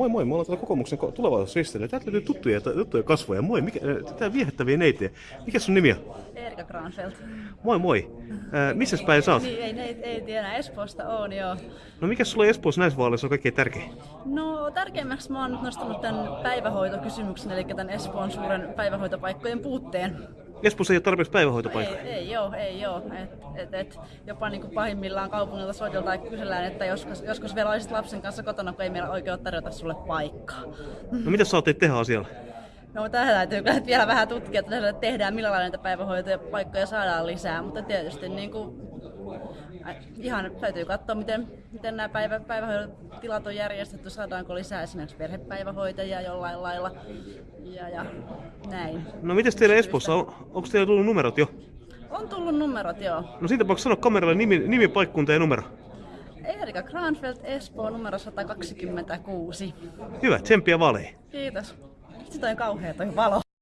Moi moi, me ollaan täällä kokoomuksen ko- tulevaisuusristeilyllä. Täältä löytyy tuttuja, tuttuja kasvoja. Moi, mikä, tää viehättäviä neitejä. Mikä sun nimi on? Erika Granfeldt. Moi moi. Äh, missä päin sä oot? Niin, ei, ei, ei tiedä, Espoosta on joo. No mikä sulla Espoossa näissä vaaleissa on kaikkein tärkein? No tärkeimmäksi mä oon nyt nostanut tämän päivähoitokysymyksen, eli tämän Espoon suuren päivähoitopaikkojen puutteen. Espoossa ei ole tarpeeksi päivähoitopaikkoja. Ei, ei joo, ei joo. Et, et, et, jopa niin kuin pahimmillaan kaupungilta soiteltaan ja kysellään, että joskus, joskus vielä olisit lapsen kanssa kotona, kun ei meillä oikein ole tarjota sulle paikkaa. No mitä sä ajattelet tehdä asialla? No tähän täytyy kyllä vielä vähän tutkia, että tehdään, millä lailla näitä päivähoitopaikkoja saadaan lisää, mutta tietysti niin kuin, äh, ihan täytyy katsoa, miten, miten nämä päivä, päivähoitotilat on järjestetty, saadaanko lisää esimerkiksi perhepäivähoitajia jollain lailla ja, ja näin. No mites teillä Espoossa on? Onko teillä tullut numerot jo? On tullut numerot, joo. No siitä tapauksessa sano kameralle nimi, nimi, paikkunta ja numero. Erika Granfeldt, Espoo, numero 126. Hyvä, tsemppiä vaaleihin. Kiitos. 这灯也挂等开灯了。